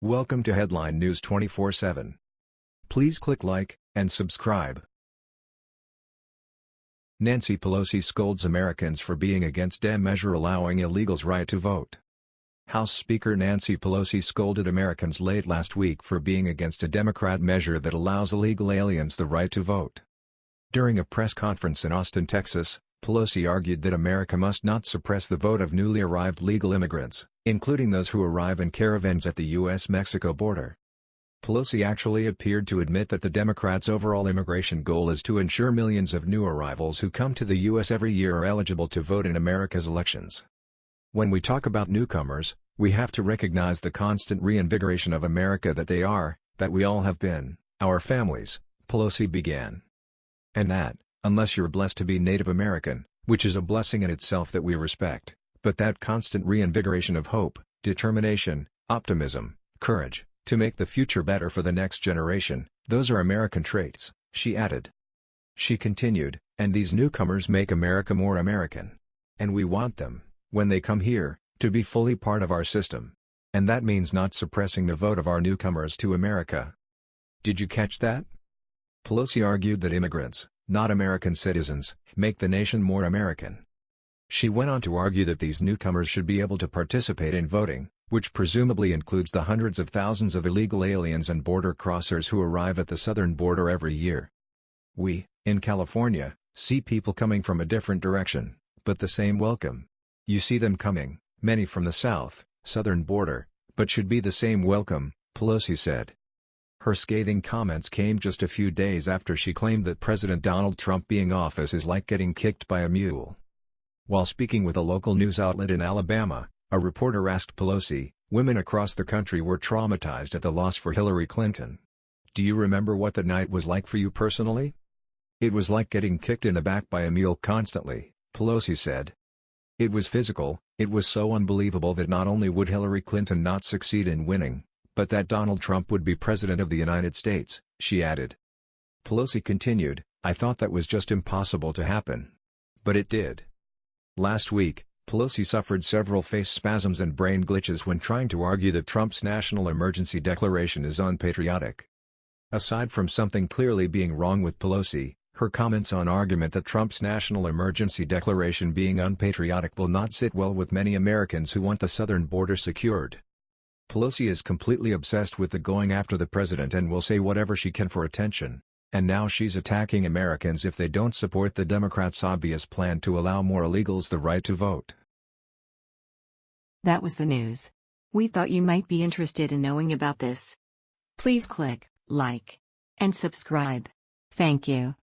Welcome to Headline News 24/7. Please click like and subscribe. Nancy Pelosi scolds Americans for being against Dem measure allowing illegals right to vote. House Speaker Nancy Pelosi scolded Americans late last week for being against a Democrat measure that allows illegal aliens the right to vote. During a press conference in Austin, Texas, Pelosi argued that America must not suppress the vote of newly arrived legal immigrants, including those who arrive in caravans at the U.S.-Mexico border. Pelosi actually appeared to admit that the Democrats' overall immigration goal is to ensure millions of new arrivals who come to the U.S. every year are eligible to vote in America's elections. When we talk about newcomers, we have to recognize the constant reinvigoration of America that they are, that we all have been, our families, Pelosi began. And that, unless you're blessed to be Native American, which is a blessing in itself that we respect, but that constant reinvigoration of hope, determination, optimism, courage, to make the future better for the next generation, those are American traits, she added. She continued, and these newcomers make America more American. And we want them, when they come here, to be fully part of our system. And that means not suppressing the vote of our newcomers to America. Did you catch that? Pelosi argued that immigrants, not American citizens, make the nation more American. She went on to argue that these newcomers should be able to participate in voting, which presumably includes the hundreds of thousands of illegal aliens and border crossers who arrive at the southern border every year. We, in California, see people coming from a different direction, but the same welcome. You see them coming, many from the south, southern border, but should be the same welcome, Pelosi said. Her scathing comments came just a few days after she claimed that President Donald Trump being office is like getting kicked by a mule. While speaking with a local news outlet in Alabama, a reporter asked Pelosi, women across the country were traumatized at the loss for Hillary Clinton. Do you remember what the night was like for you personally? It was like getting kicked in the back by a mule constantly, Pelosi said. It was physical, it was so unbelievable that not only would Hillary Clinton not succeed in winning, but that Donald Trump would be President of the United States, she added. Pelosi continued, I thought that was just impossible to happen. But it did. Last week, Pelosi suffered several face spasms and brain glitches when trying to argue that Trump's national emergency declaration is unpatriotic. Aside from something clearly being wrong with Pelosi, her comments on argument that Trump's national emergency declaration being unpatriotic will not sit well with many Americans who want the southern border secured. Pelosi is completely obsessed with the going after the president and will say whatever she can for attention. And now she's attacking Americans if they don't support the Democrats' obvious plan to allow more illegals the right to vote. That was the news. We thought you might be interested in knowing about this. Please click like and subscribe. Thank you.